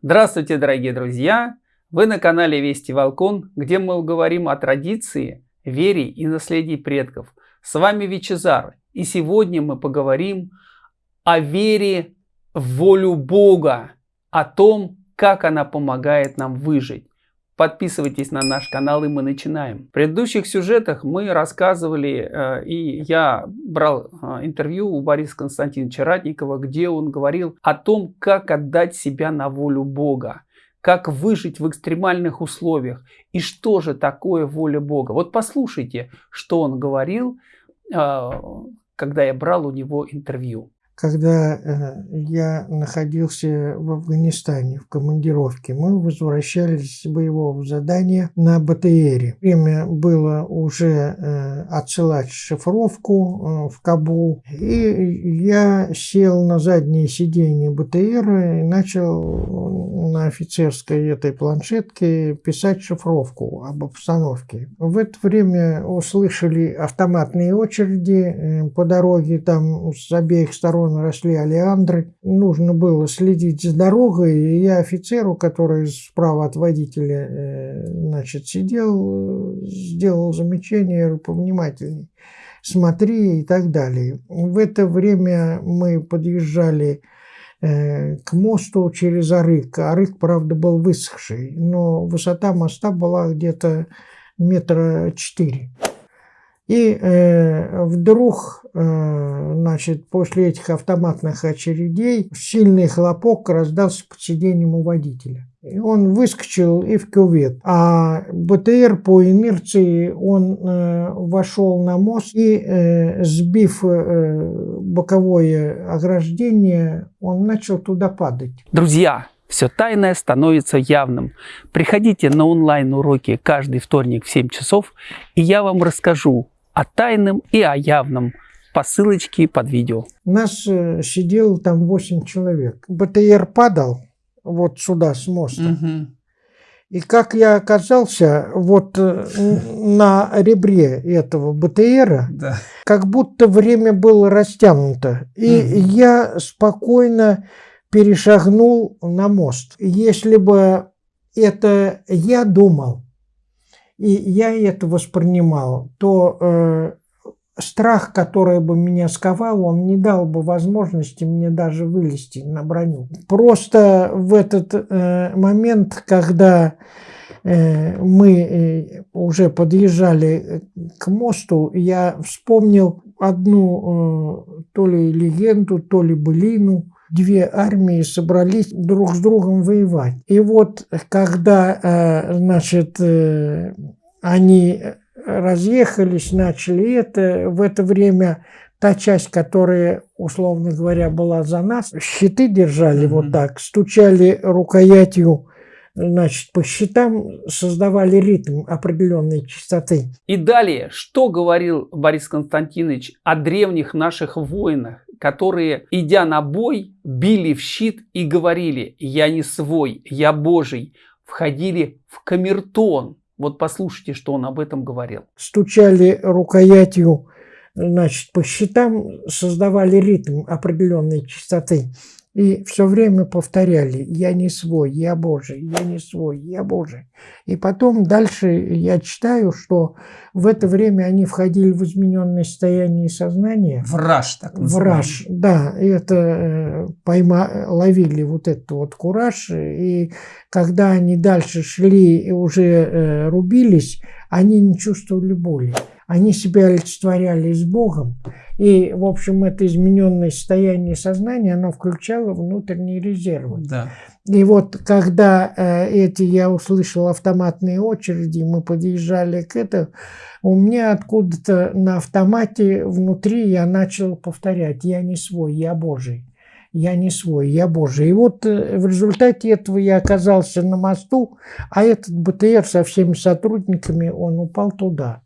Здравствуйте, дорогие друзья! Вы на канале Вести Волкон, где мы говорим о традиции, вере и наследии предков. С вами Вичезар, и сегодня мы поговорим о вере в волю Бога, о том, как она помогает нам выжить. Подписывайтесь на наш канал и мы начинаем. В предыдущих сюжетах мы рассказывали, э, и я брал э, интервью у Бориса Константиновича Ратникова, где он говорил о том, как отдать себя на волю Бога, как выжить в экстремальных условиях и что же такое воля Бога. Вот послушайте, что он говорил, э, когда я брал у него интервью когда э, я находился в Афганистане в командировке, мы возвращались с боевого задания на БТРе. Время было уже э, отсылать шифровку э, в Кабул, и я сел на заднее сиденье БТРа и начал на офицерской этой планшетке писать шифровку об обстановке. В это время услышали автоматные очереди по дороге, там с обеих сторон сторон росли олеандры. Нужно было следить за дорогой, и я офицеру, который справа от водителя э, значит, сидел, сделал замечание, повнимательней, смотри и так далее. В это время мы подъезжали э, к мосту через Арык. Арык, правда, был высохший, но высота моста была где-то метра четыре. И э, вдруг, э, значит, после этих автоматных очередей сильный хлопок раздался под сиденьем у водителя. И он выскочил и в кювет. А БТР по инерции он э, вошел на мост и, э, сбив э, боковое ограждение, он начал туда падать. Друзья, все тайное становится явным. Приходите на онлайн-уроки каждый вторник в 7 часов, и я вам расскажу, о тайном и о явном по ссылочке под видео. Нас э, сидело там 8 человек. БТР падал вот сюда с моста. Угу. И как я оказался вот э, на ребре этого БТРа, да. как будто время было растянуто. И угу. я спокойно перешагнул на мост. Если бы это я думал, и я это воспринимал, то э, страх, который бы меня сковал, он не дал бы возможности мне даже вылезти на броню. Просто в этот э, момент, когда э, мы э, уже подъезжали к мосту, я вспомнил одну э, то ли легенду, то ли былину, две армии собрались друг с другом воевать. И вот когда, э, значит, э, они разъехались, начали это, в это время та часть, которая, условно говоря, была за нас, щиты держали mm -hmm. вот так, стучали рукоятью значит, по щитам создавали ритм определенной частоты. И далее, что говорил Борис Константинович о древних наших воинах, которые, идя на бой, били в щит и говорили «Я не свой, я Божий», входили в камертон. Вот послушайте, что он об этом говорил. Стучали рукоятью значит, по щитам, создавали ритм определенной частоты. И все время повторяли «Я не свой, я Божий, я не свой, я Божий». И потом дальше я читаю, что в это время они входили в измененное состояние сознания. Враж, так называемый. Враж, да. Это э, пойма, ловили вот этот вот кураж. И когда они дальше шли и уже э, рубились, они не чувствовали боли. Они себя олицетворяли с Богом. И, в общем, это измененное состояние сознания, оно включало внутренние резервы. Да. И вот когда э, эти я услышал автоматные очереди, мы подъезжали к этому, у меня откуда-то на автомате внутри я начал повторять, я не свой, я Божий. Я не свой, я Божий. И вот э, в результате этого я оказался на мосту, а этот БТР со всеми сотрудниками, он упал туда.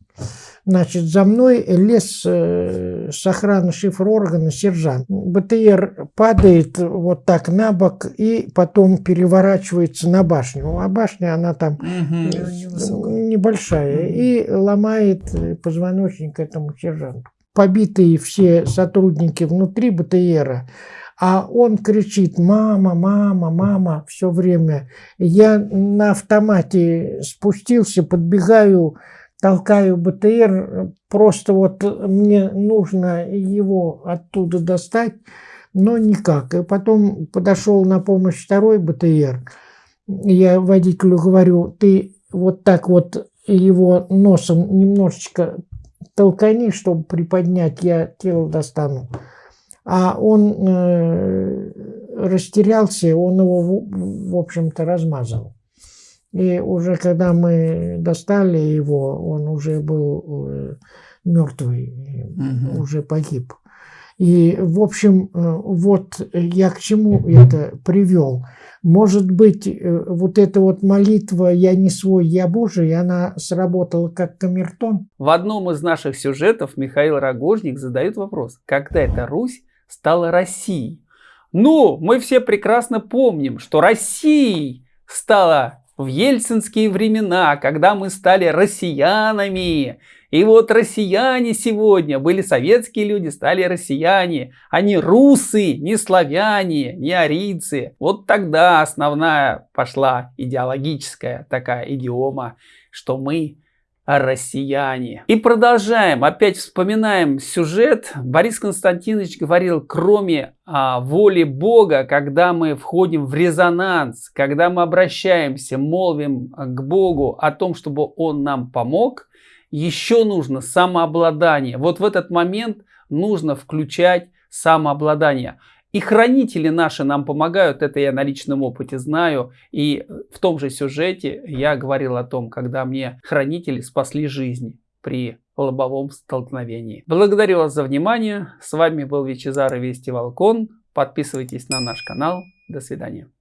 Значит, за мной лез э, с охраны шифр органа сержант. БТР падает вот так на бок и потом переворачивается на башню. А башня, она там угу. небольшая. Угу. И ломает позвоночник этому сержанту. Побитые все сотрудники внутри БТРа, а он кричит «мама, мама, мама» все время. Я на автомате спустился, подбегаю, толкаю БТР, просто вот мне нужно его оттуда достать, но никак. И потом подошел на помощь второй БТР. Я водителю говорю, ты вот так вот его носом немножечко толкани, чтобы приподнять, я тело достану. А он э, растерялся, он его, в, в общем-то, размазал. И уже когда мы достали его, он уже был э, мертвый, угу. уже погиб. И, в общем, э, вот я к чему это привел. Может быть, э, вот эта вот молитва «Я не свой, я Божий», она сработала как камертон? В одном из наших сюжетов Михаил Рогожник задает вопрос, когда эта Русь стала Россией? Ну, мы все прекрасно помним, что Россией стала в ельцинские времена, когда мы стали россиянами. И вот россияне сегодня были советские люди, стали россияне. Они русы, не славяне, не арийцы. Вот тогда основная пошла идеологическая такая идиома, что мы россияне. И продолжаем, опять вспоминаем сюжет. Борис Константинович говорил, кроме а, воли Бога, когда мы входим в резонанс, когда мы обращаемся, молвим к Богу о том, чтобы Он нам помог, еще нужно самообладание. Вот в этот момент нужно включать самообладание. И хранители наши нам помогают, это я на личном опыте знаю. И в том же сюжете я говорил о том, когда мне хранители спасли жизни при лобовом столкновении. Благодарю вас за внимание. С вами был Вичезар и Вести Волкон. Подписывайтесь на наш канал. До свидания.